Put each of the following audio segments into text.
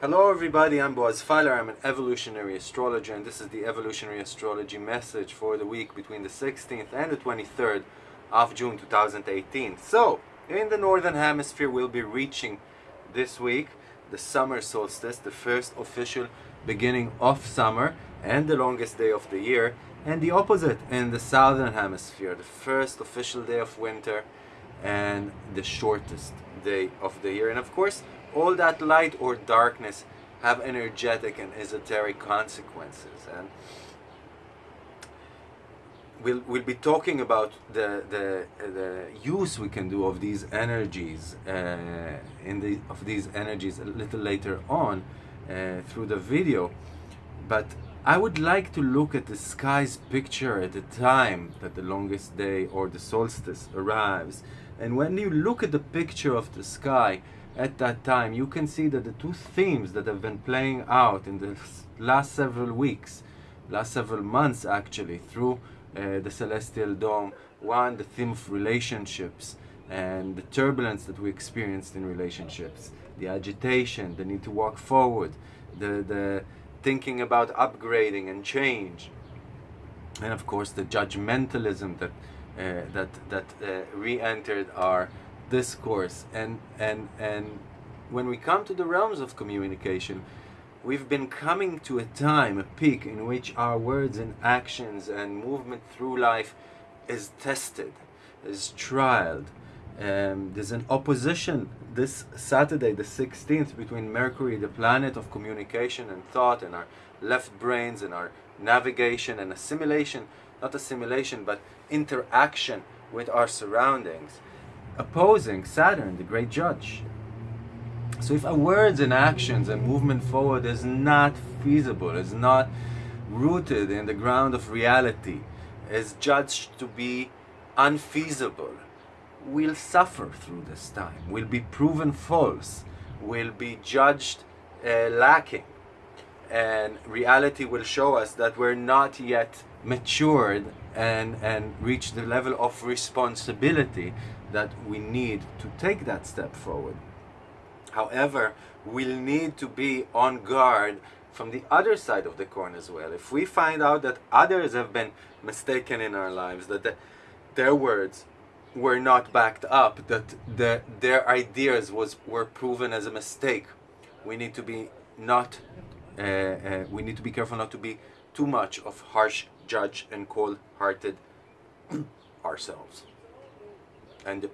Hello everybody, I'm Boaz Feiler, I'm an evolutionary astrologer and this is the evolutionary astrology message for the week between the 16th and the 23rd of June 2018. So, in the northern hemisphere we'll be reaching this week the summer solstice, the first official beginning of summer and the longest day of the year and the opposite in the southern hemisphere, the first official day of winter and the shortest day of the year. And of course all that light or darkness have energetic and esoteric consequences. And we'll, we'll be talking about the, the, the use we can do of these energies uh, in the, of these energies a little later on uh, through the video. But I would like to look at the sky's picture at the time that the longest day or the solstice arrives. And when you look at the picture of the sky at that time, you can see that the two themes that have been playing out in the last several weeks, last several months actually, through the celestial dome, one, the theme of relationships and the turbulence that we experienced in relationships, the agitation, the need to walk forward, the, the thinking about upgrading and change, and of course the judgmentalism that uh, that that uh, re-entered our discourse. And and and when we come to the realms of communication we've been coming to a time a peak in which our words and actions and movement through life is tested is trialed um, there's an opposition this Saturday the 16th between Mercury the planet of communication and thought and our left brains and our navigation and assimilation not assimilation but interaction with our surroundings opposing Saturn, the great judge. So if our words and actions and movement forward is not feasible, is not rooted in the ground of reality, is judged to be unfeasible, we'll suffer through this time, we'll be proven false, we'll be judged uh, lacking. And reality will show us that we're not yet matured and, and reached the level of responsibility that we need to take that step forward. However, we'll need to be on guard from the other side of the coin as well. If we find out that others have been mistaken in our lives, that the, their words were not backed up, that the, their ideas was were proven as a mistake, we need to be not uh, uh, we need to be careful not to be too much of harsh judge and cold-hearted ourselves and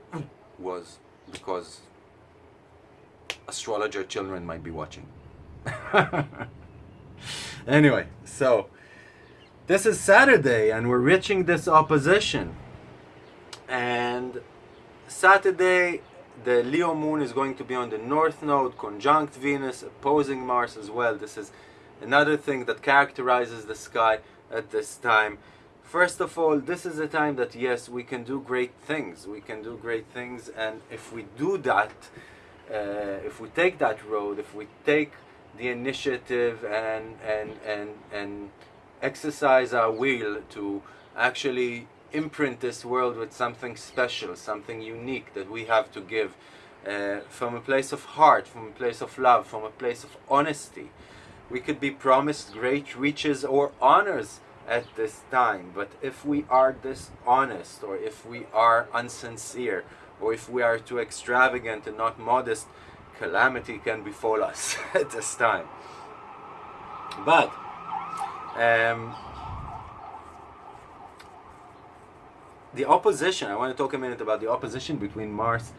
was because astrologer children might be watching. anyway, so this is Saturday and we're reaching this opposition. And Saturday, the Leo moon is going to be on the north node, conjunct Venus, opposing Mars as well. This is another thing that characterizes the sky at this time. First of all, this is a time that yes, we can do great things. We can do great things, and if we do that, if we take that road, if we take the initiative and and and and exercise our will to actually imprint this world with something special, something unique that we have to give uh, from a place of heart, from a place of love, from a place of honesty. We could be promised great riches or honors at this time. But if we are dishonest, or if we are unsincere, or if we are too extravagant and not modest, calamity can befall us at this time. But um, the opposition, I want to talk a minute about the opposition between Mars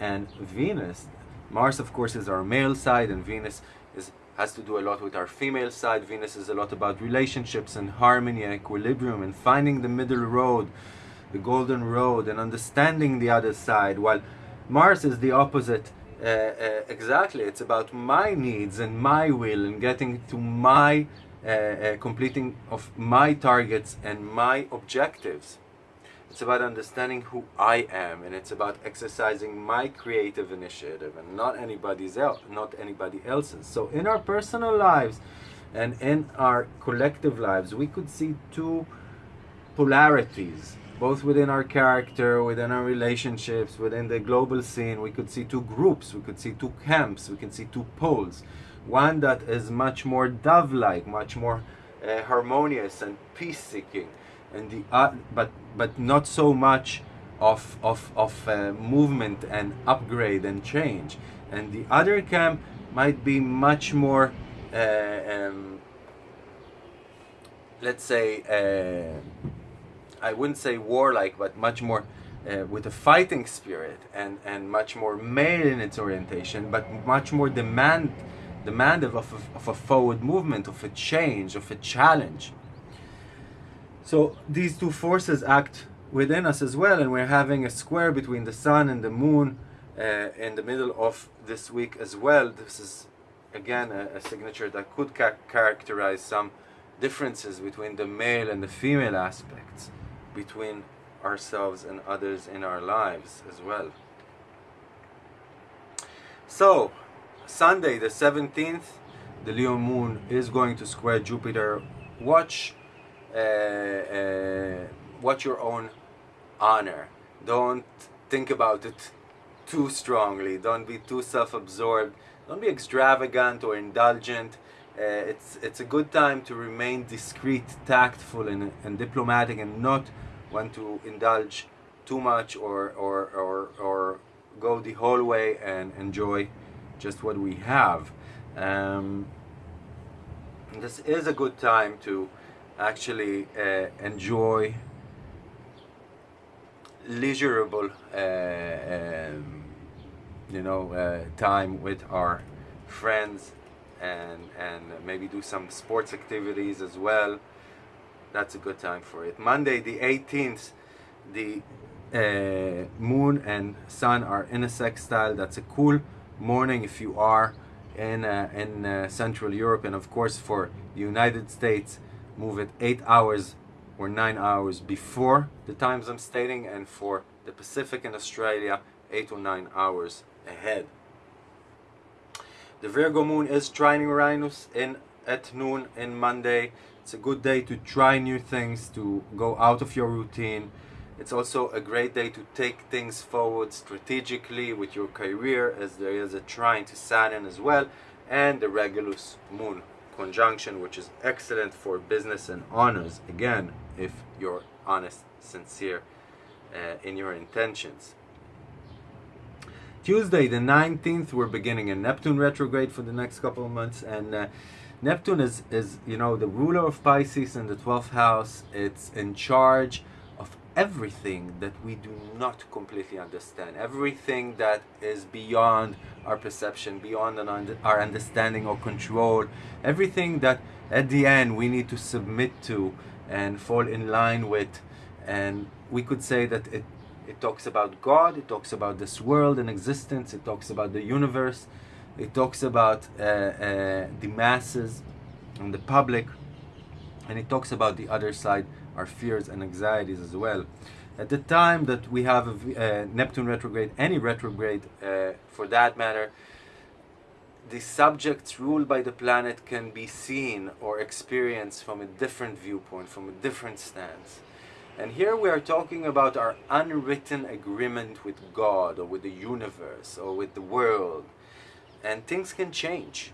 and Venus. Mars, of course, is our male side, and Venus is has to do a lot with our female side. Venus is a lot about relationships and harmony and equilibrium and finding the middle road, the golden road, and understanding the other side. While Mars is the opposite. Uh, uh, exactly, it's about my needs and my will and getting to my uh, uh completing of my targets and my objectives. It's about understanding who I am, and it's about exercising my creative initiative and not anybody's else, not anybody else's. So in our personal lives and in our collective lives, we could see two polarities, both within our character, within our relationships, within the global scene. We could see two groups, we could see two camps, we can see two poles. One that is much more dove-like, much more uh, harmonious and peace-seeking and the uh, but but not so much of of of uh, movement and upgrade and change and the other camp might be much more uh, um, let's say uh, I wouldn't say warlike but much more uh, with a fighting spirit and and much more male in its orientation but much more demand demand of, of, of a forward movement of a change of a challenge so these two forces act within us as well, and we're having a square between the sun and the moon uh, in the middle of this week as well. This is again a, a signature that could ca characterize some differences between the male and the female aspects between ourselves and others in our lives as well. So, Sunday the 17th, the Leo moon is going to square Jupiter. Watch uh, uh, watch your own honor. Don't think about it too strongly. Don't be too self-absorbed. Don't be extravagant or indulgent. Uh, it's it's a good time to remain discreet, tactful, and, and diplomatic, and not want to indulge too much or or or or go the whole way and enjoy just what we have. Um, this is a good time to actually uh, enjoy leisurable uh, um, you know uh, time with our friends and and maybe do some sports activities as well. That's a good time for it. Monday the 18th the uh, moon and sun are in a sextile that's a cool morning if you are in uh, in uh, Central Europe. And of course for the United States move it eight hours or nine hours before the times I'm stating and for the Pacific and Australia eight or nine hours ahead. The Virgo moon is trining Uranus in at noon in Monday. It's a good day to try new things, to go out of your routine. It's also a great day to take things forward strategically with your career as there is a trine to Saturn as well and the Regulus moon conjunction which is excellent for business and honors again if you're honest sincere uh, in your intentions Tuesday the 19th we're beginning a Neptune retrograde for the next couple of months and uh, Neptune is is you know the ruler of Pisces in the 12th house. It's in charge of everything that we do not completely understand, everything that is beyond our perception, beyond our understanding or control, everything that at the end we need to submit to and fall in line with. And we could say that it, it talks about God, it talks about this world and existence, it talks about the universe, it talks about uh, uh, the masses and the public, and it talks about the other side our fears and anxieties as well. At the time that we have a, uh, Neptune retrograde, any retrograde uh, for that matter, the subjects ruled by the planet can be seen or experienced from a different viewpoint, from a different stance. And here we are talking about our unwritten agreement with God or with the universe or with the world. And things can change.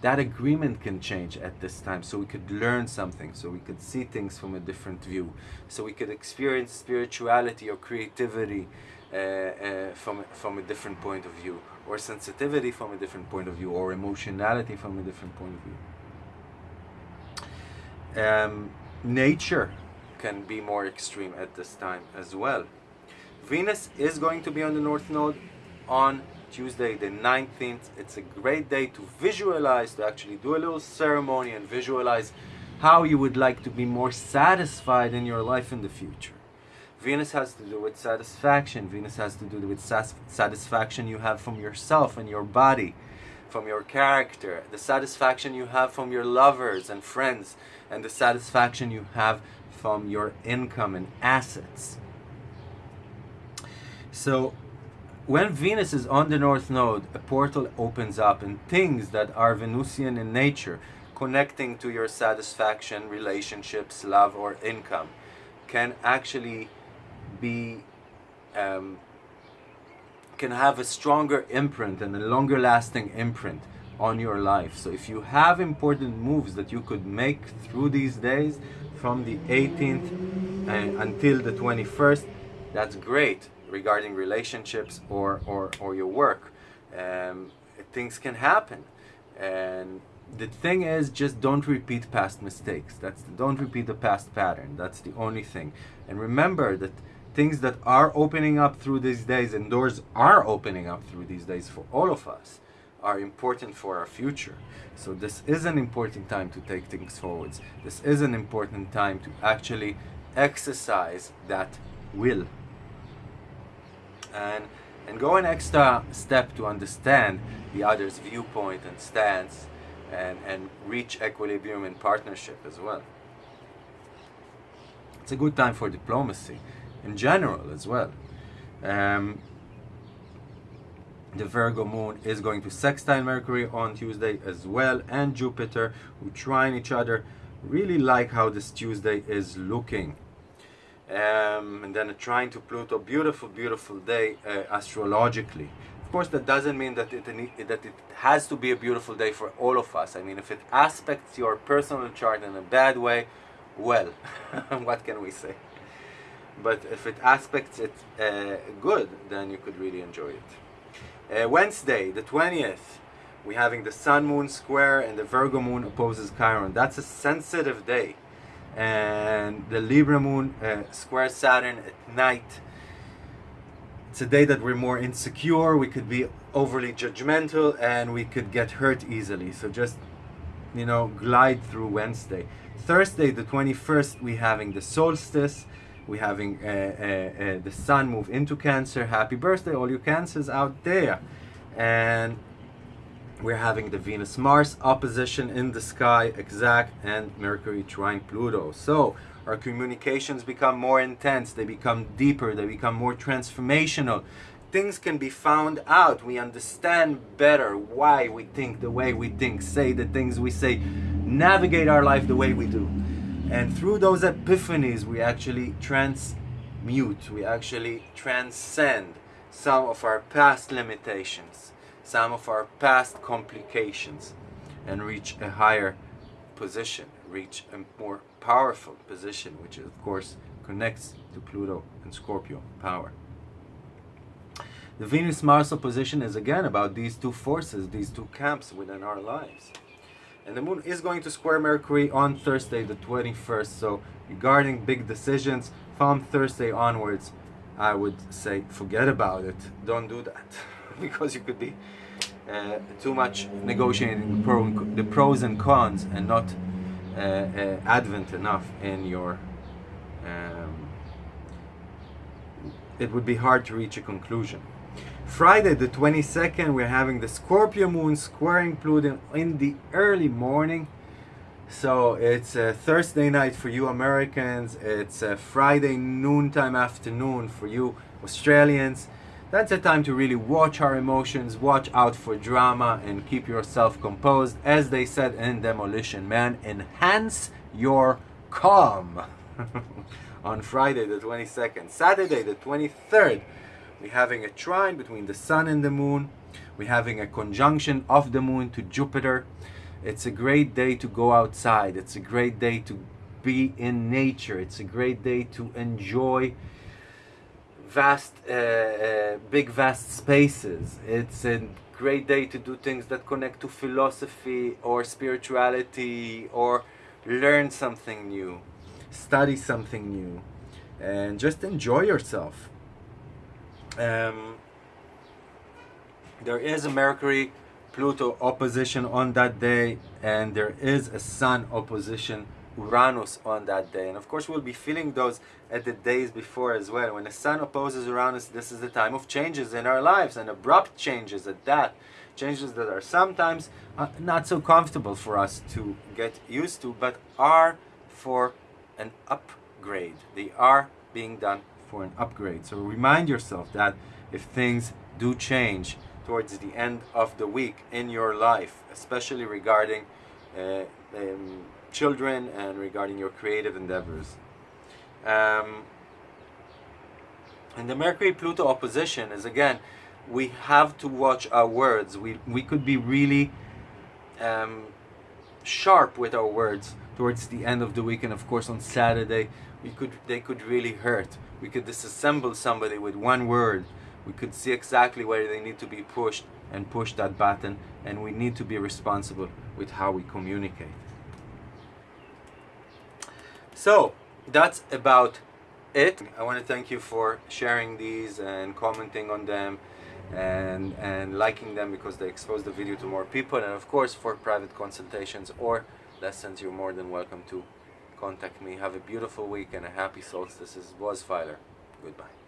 That agreement can change at this time. So we could learn something. So we could see things from a different view. So we could experience spirituality or creativity uh, uh, from from a different point of view. Or sensitivity from a different point of view. Or emotionality from a different point of view. Um, nature can be more extreme at this time as well Venus is going to be on the North Node on Tuesday the 19th. It's a great day to visualize, to actually do a little ceremony and visualize how you would like to be more satisfied in your life in the future. Venus has to do with satisfaction. Venus has to do with satisfaction you have from yourself and your body, from your character, the satisfaction you have from your lovers and friends, and the satisfaction you have from your income and assets. So when Venus is on the North Node, a portal opens up and things that are Venusian in nature, connecting to your satisfaction, relationships, love, or income, can actually be um, can have a stronger imprint and a longer lasting imprint on your life. So if you have important moves that you could make through these days from the 18th uh, until the 21st, that's great regarding relationships or, or, or your work. Um, things can happen. And the thing is just don't repeat past mistakes. That's don't repeat the past pattern. That's the only thing. And remember that things that are opening up through these days and doors are opening up through these days for all of us are important for our future. So this is an important time to take things forwards. This is an important time to actually exercise that will. And and go an extra step to understand the other's viewpoint and stance and, and reach equilibrium in partnership as well. It's a good time for diplomacy in general as well. Um, the Virgo moon is going to sextile Mercury on Tuesday as well and Jupiter who trine each other really like how this Tuesday is looking. Um, and then trine to Pluto beautiful beautiful day uh, astrologically. Of course that doesn't mean that it that it has to be a beautiful day for all of us. I mean if it aspects your personal chart in a bad way well what can we say? But if it aspects it uh, good then you could really enjoy it uh, Wednesday, the 20th, we're having the Sun Moon square and the Virgo Moon opposes Chiron. That's a sensitive day. And the Libra Moon uh, square Saturn at night. It's a day that we're more insecure, we could be overly judgmental, and we could get hurt easily. So just, you know, glide through Wednesday. Thursday, the 21st, we're having the solstice we're having uh, uh, uh, the sun move into Cancer. Happy birthday, all you Cancers out there. And we're having the Venus-Mars opposition in the sky, exact, and Mercury trine Pluto. So our communications become more intense, they become deeper, they become more transformational. Things can be found out. We understand better why we think the way we think, say the things we say, navigate our life the way we do. And through those epiphanies, we actually transmute, we actually transcend some of our past limitations, some of our past complications, and reach a higher position, reach a more powerful position, which of course connects to Pluto and Scorpio power. The Venus-Mars opposition is again about these two forces, these two camps within our lives. And the moon is going to square Mercury on Thursday the 21st. So regarding big decisions from Thursday onwards, I would say forget about it. Don't do that. because you could be uh, too much negotiating the, pro the, pros and cons and not uh, uh, advent enough in your um, it would be hard to reach a conclusion. Friday the 22nd we're having the Scorpio moon squaring Pluto in the early morning. So it's a Thursday night for you Americans. It's a Friday noontime afternoon for you Australians. That's a time to really watch our emotions watch out for drama and keep yourself composed as they said in Demolition Man enhance your calm. On Friday the 22nd Saturday the 23rd we're having a trine between the sun and the moon. We're having a conjunction of the moon to Jupiter. It's a great day to go outside. It's a great day to be in nature. It's a great day to enjoy vast, uh, uh, big vast spaces. It's a great day to do things that connect to philosophy or spirituality or learn something new, study something new, and just enjoy yourself um, there is a Mercury Pluto opposition on that day and there is a Sun opposition Uranus on that day. And of course we'll be feeling those at the days before as well. When the Sun opposes Uranus this is the time of changes in our lives and abrupt changes at that. Changes that are sometimes uh, not so comfortable for us to get used to but are for an upgrade. They are being done for an upgrade. So remind yourself that if things do change towards the end of the week in your life, especially regarding uh, um, children and regarding your creative endeavors. Um, and the Mercury Pluto opposition is again, we have to watch our words. We, we could be really um, sharp with our words towards the end of the week and of course on Saturday we could they could really hurt we could disassemble somebody with one word. We could see exactly where they need to be pushed and push that button and we need to be responsible with how we communicate. So that's about it. I want to thank you for sharing these and commenting on them and and liking them because they expose the video to more people and of course for private consultations or lessons you're more than welcome to contact me. Have a beautiful week and a happy solstice. This is Boaz Feiler goodbye